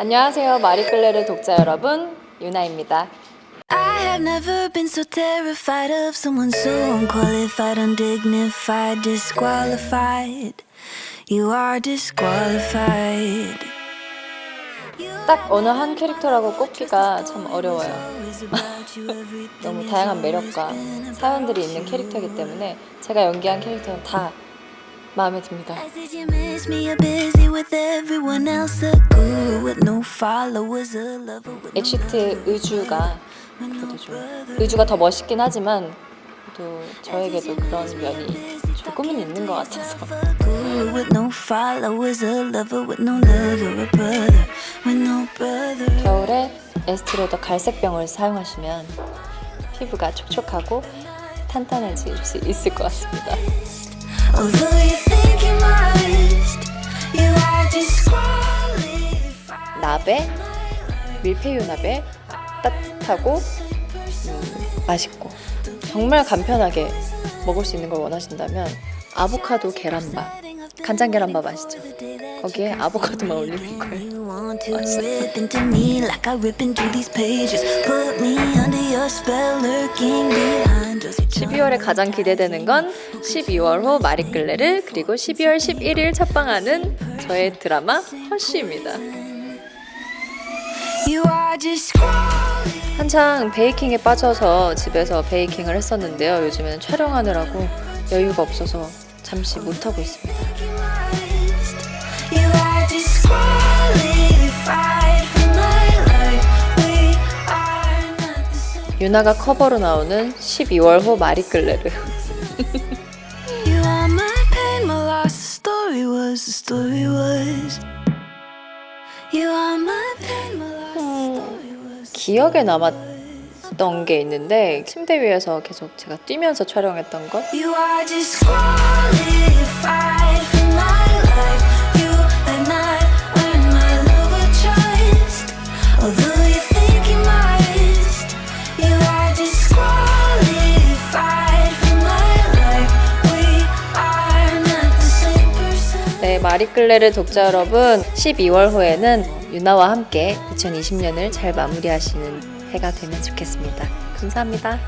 안녕하세요 마리끌레르 독자 여러분 유나입니다 I have never been so terrified of someone so unqualified, undignified, disqualified. You are disqualified. 딱 어느 한 캐릭터라고 꼽기가 참 어려워요 너무 다양한 매력과 사연들이 있는 캐릭터이기 때문에 제가 연기한 캐릭터는 다 마음에 듭니다 Did you miss me? You're busy with everyone else, a guru with no followers, a lover with no exit 의주가 그래도 좀 의주가 더 멋있긴 하지만 또 저에게도 그런 면이 조금은 있는 것 같아서. 겨울에 에스티로더 갈색병을 사용하시면 피부가 촉촉하고 탄탄해질 수 있을 것 같습니다 나베? 밀푀유 나베? 따뜻하고 음, 맛있고. 정말 간편하게 먹을 수 있는 걸 원하신다면 아보카도 계란밥 간장 계란밥 아시죠? 거기에 아보카도만 올리는 거예요. to rip into me like I rip into these pages. Put me under your spell, lurking behind us. 12월에 가장 기대되는 건 12월 호 마리끌레르 그리고 12월 11일 첫방하는 저의 드라마 허쉬입니다. 한창 베이킹에 빠져서 집에서 베이킹을 했었는데요 요즘에는 촬영하느라고 여유가 없어서 잠시 못하고 있습니다 유나가 커버로 나오는 12월 호 마리끌레르. 기억에 남았던 게 있는데 침대 위에서 계속 제가 뛰면서 촬영했던 것 마리끌레르 독자 여러분 12월 호에는 유나와 함께 2020년을 잘 마무리하시는 해가 되면 좋겠습니다. 감사합니다